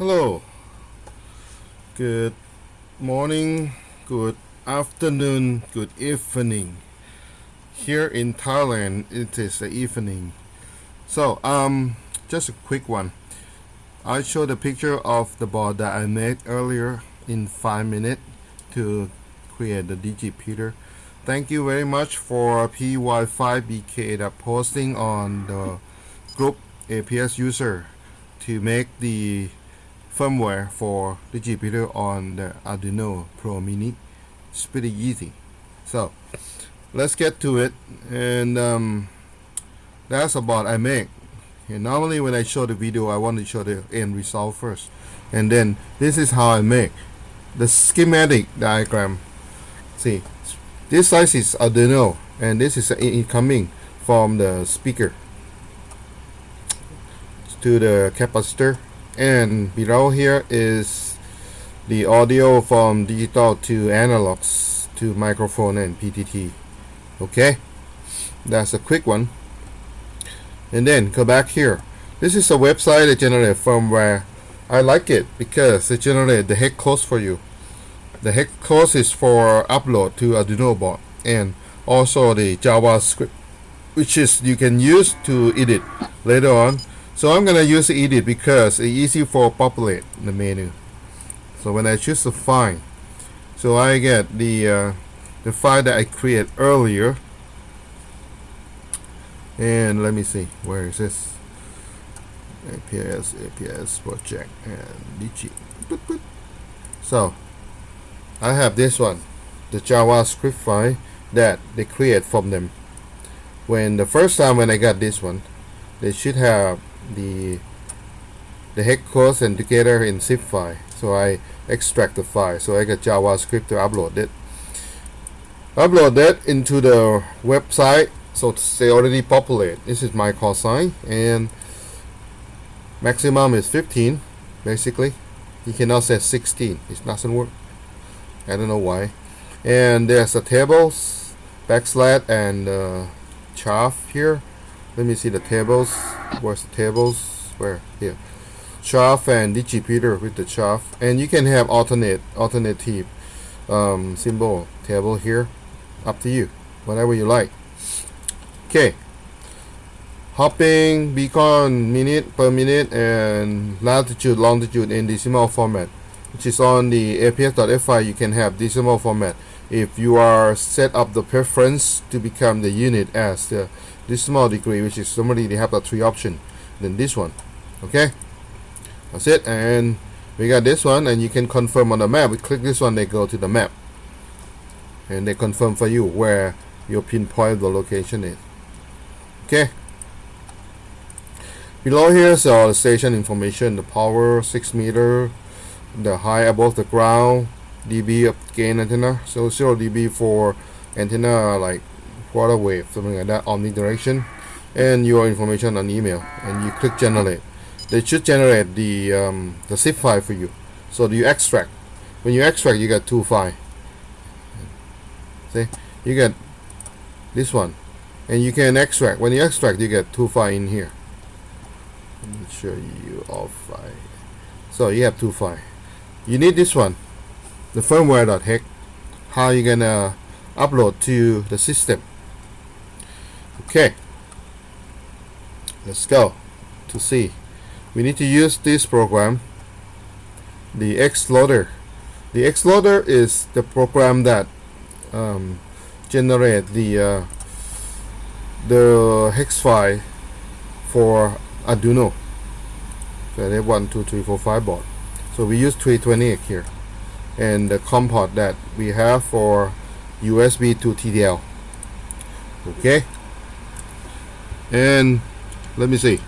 Hello. Good morning, good afternoon, good evening. Here in Thailand, it is the evening. So, um, just a quick one. I showed a picture of the board that I made earlier in five minutes to create the Digipeater. Thank you very much for PY5BK that posting on the group APS user to make the firmware for Digipeater on the Arduino Pro Mini. It's pretty easy. So let's get to it and um, that's about I make. And normally when I show the video I want to show the end result first and then this is how I make the schematic diagram see this size is Arduino and this is incoming from the speaker to the capacitor and below here is the audio from digital to analogs to microphone and PTT okay? That's a quick one. And then go back here. This is a website that generates firmware. I like it because it generates the hex code for you. The hex code is for upload to Arduino board and also the JavaScript which is you can use to edit later on so I'm gonna use edit because it's easy for populate the menu. So when I choose the file so I get the uh, the file that I create earlier. And let me see where is this? APS APS project and DG so I have this one the JavaScript file that they create from them. When the first time when I got this one they should have the the hex code and together in zip file. So I extract the file. So I got JavaScript to upload it. Upload that into the website. So they already populate. This is my call sign. And maximum is 15 basically. You cannot set 16 it doesn't work. I don't know why. And there's a tables backslash and uh, chaff here. Let me see the tables where's the tables? Where? Here. Chaff and digipeter with the chaff and you can have alternate alternative um, symbol table here. Up to you. Whatever you like. Okay. Hopping beacon minute per minute and latitude longitude in decimal format which is on the aps.fi you can have decimal format. If you are set up the preference to become the unit as the decimal degree which is normally they have the three option then this one okay? That's it and we got this one and you can confirm on the map. We click this one they go to the map. And they confirm for you where your pinpoint the location is okay? Below here is all the station information the power 6 meter the high above the ground dB of gain antenna. So 0 dB for antenna like quarter wave something like that omnidirection and your information on email and you click generate. They should generate the um, the zip file for you. So you extract. When you extract you get two file see? You get this one. And you can extract. When you extract you get two file in here. Let me show you all file so you have two file you need this one. The firmware.hex how you gonna upload to the system okay. Let's go to see we need to use this program the xloader the xloader is the program that um, generate the uh, the hex file for Arduino. So they have one two three four five board. So we use 328 here. And the COM port that we have for USB to TTL okay and let me see.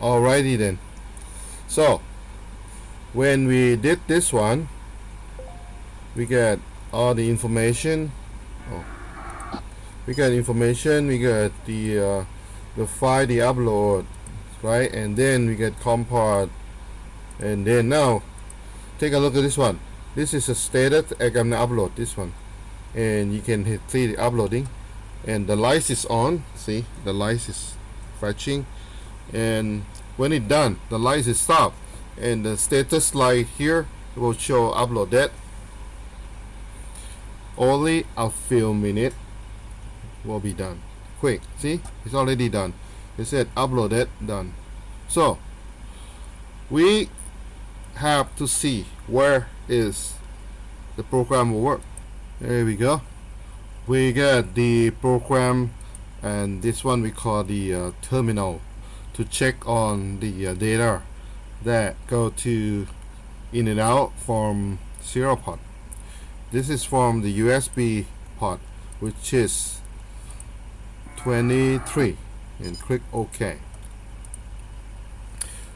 Alrighty then. So when we did this one we get all the information. Oh, we got information we got the uh, the file the upload right? And then we get COM port and then now take a look at this one. This is a status I'm gonna upload this one. And you can hit see the uploading and the light is on see the light is fetching and when it done the light is stop. And the status light here will show uploaded only a few minutes will be done. Quick see it's already done. It said uploaded done. So we have to see where is the program will work. There we go we get the program and this one we call the uh, terminal to check on the uh, data that go to in and out from serial port this is from the USB port which is 23 and click OK.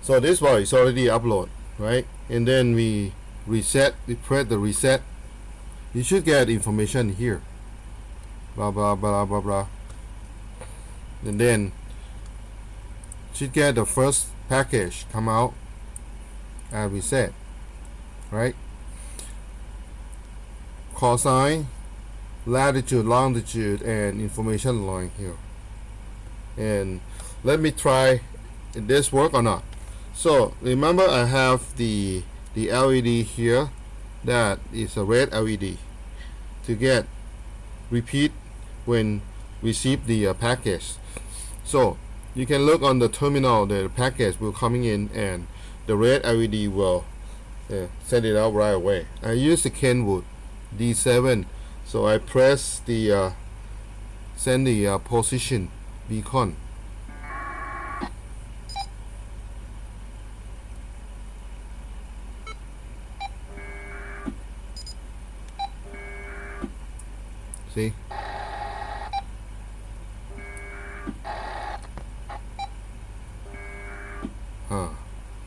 So this one is already upload right? And then we reset we press the reset. You should get information here blah blah blah blah blah. And then she get the first package come out and reset right? Cosine latitude longitude and information line here. And let me try this work or not. So remember I have the the LED here that is a red LED to get repeat when receive the uh, package. So you can look on the terminal the package will coming in and the red LED will uh, send it out right away. I use the Kenwood D7 so I press the uh, send the uh, position beacon. See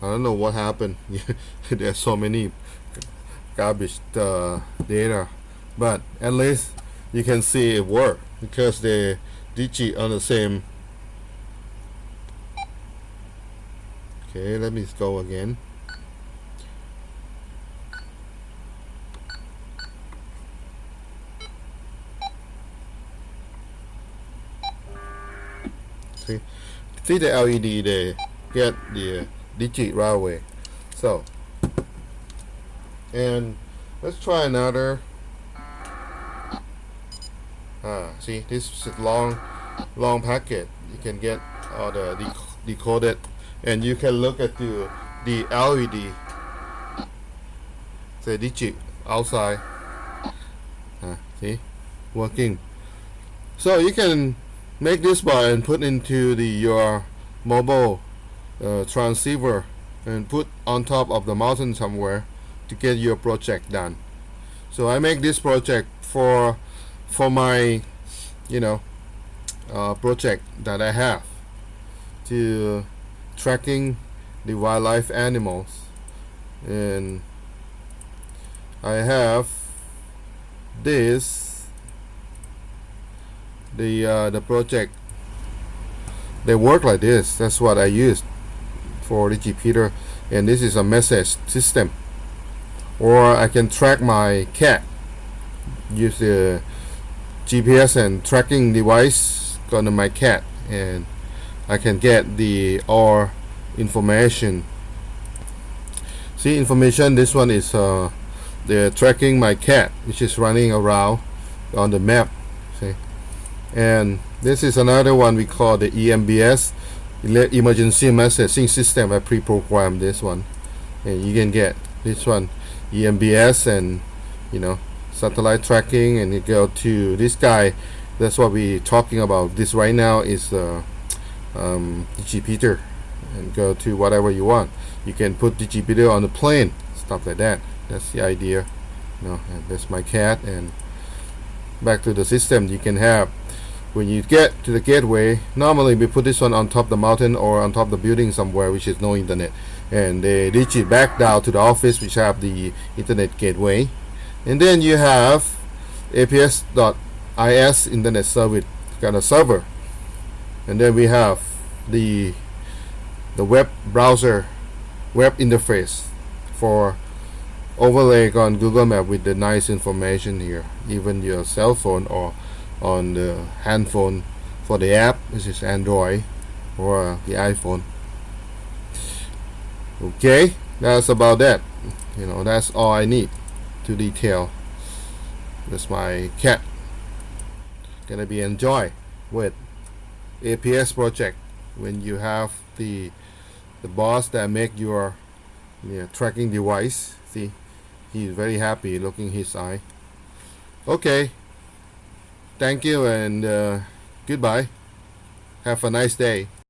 I don't know what happened. There's so many garbage uh, data. But at least you can see it work because the digit on the same. Okay let me go again. See see the LED they get the right away so and let's try another. Ah see this is long long packet. You can get all the dec decoded and you can look at the the LED the digit outside. Ah, see working. So you can make this bar and put into the your mobile uh, transceiver and put on top of the mountain somewhere to get your project done. So I make this project for for my you know uh, project that I have to tracking the wildlife animals. And I have this the uh, the project. They work like this. That's what I used for the Digipeater and this is a message system. Or I can track my cat use the GPS and tracking device on my cat and I can get the all information. See information this one is uh, the tracking my cat which is running around on the map see. And this is another one we call the EMBS emergency messaging system I pre-programmed this one. And you can get this one EMBS and you know satellite tracking and you go to this guy. That's what we're talking about. This right now is uh, um, Digipeater and go to whatever you want. You can put Digipeater on the plane stuff like that. That's the idea. You know and that's my cat and back to the system. You can have when you get to the gateway normally we put this one on top of the mountain or on top of the building somewhere which is no internet. And they reach it back down to the office which have the internet gateway. And then you have aps.is internet service kind of server. And then we have the the web browser web interface for overlay on Google Map with the nice information here even your cell phone or on the handphone for the app this is Android or the iPhone Okay, that's about that. You know, that's all I need to detail. That's my cat. Gonna be enjoy with APS project when you have the the boss that make your tracking device. See, he's very happy looking his eye. Okay. Thank you and uh, goodbye. Have a nice day.